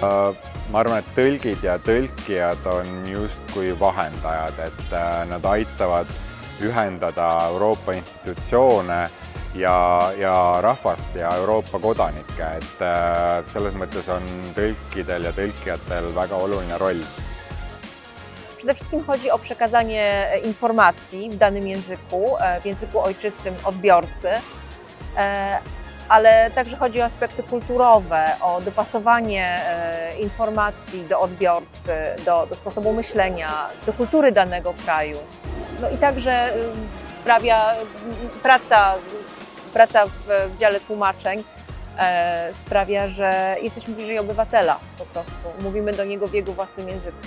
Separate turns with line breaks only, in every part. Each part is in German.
ma arvan, et tõlgid ja tõlkijad on justkui vahendajad, et äh, nad aitavad ühendada Euroopa institutsioone ja, ja rahvast ja Euroopa kodanikke, et äh, selles mõttes on tõlkidel ja tõlkijatel väga oluline roll.
Przede wszystkim chodzi o przekazanie informacji w danym języku, e, w języku ojczystym odbiorcy, e, ale także chodzi o aspekty kulturowe, o dopasowanie e, informacji do odbiorcy, do, do sposobu myślenia, do kultury danego kraju. No i także y, sprawia praca, praca w, w dziale tłumaczeń e, sprawia, że jesteśmy bliżej obywatela po prostu. Mówimy do niego w jego własnym języku.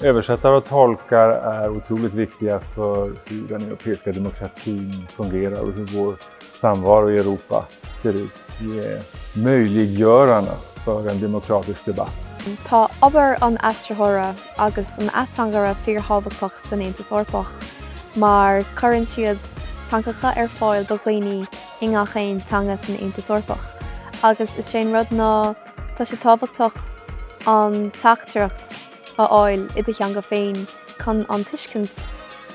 Översättare och tolkar är otroligt viktiga för hur den europeiska demokratin fungerar och hur vår samvaro i Europa ser ut. Vi är möjliggörarna för en demokratisk debatt.
Tá obair an astrathra agus an atangara fíorhabhaach san Aontas orpach, mar chuann siad tancacha ar fáil do chuoine inga chéin tanga san Aontas orpach. Agus is sé rud ná tá sé táhachtach an taachtarachtt a áil i d cheanga féin chun an tuiscint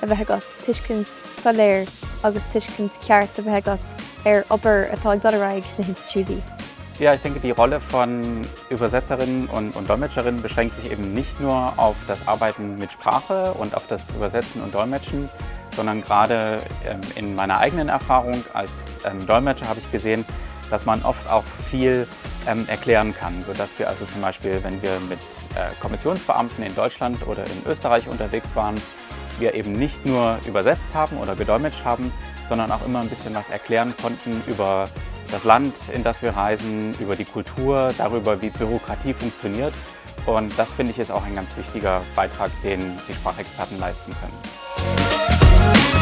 a bheitgat tuiscint saléir agus tuiscint ceart a bheitgat ar obair atá doraig na Institutí.
Ja, ich denke, die Rolle von Übersetzerinnen und, und, Dolmetscherinnen beschränkt sich eben nicht nur auf das Arbeiten mit Sprache und auf das Übersetzen und Dolmetschen, sondern gerade ähm, in meiner eigenen Erfahrung als ähm, Dolmetscher habe ich gesehen, dass man oft auch viel ähm, erklären kann, sodass wir also zum Beispiel, wenn wir mit äh, Kommissionsbeamten in Deutschland oder in Österreich unterwegs waren, wir eben nicht nur übersetzt haben oder gedolmetscht haben, sondern auch immer ein bisschen was erklären konnten über das Land, in das wir reisen, über die Kultur, darüber, wie Bürokratie funktioniert. Und das finde ich ist auch ein ganz wichtiger Beitrag, den die Sprachexperten leisten können.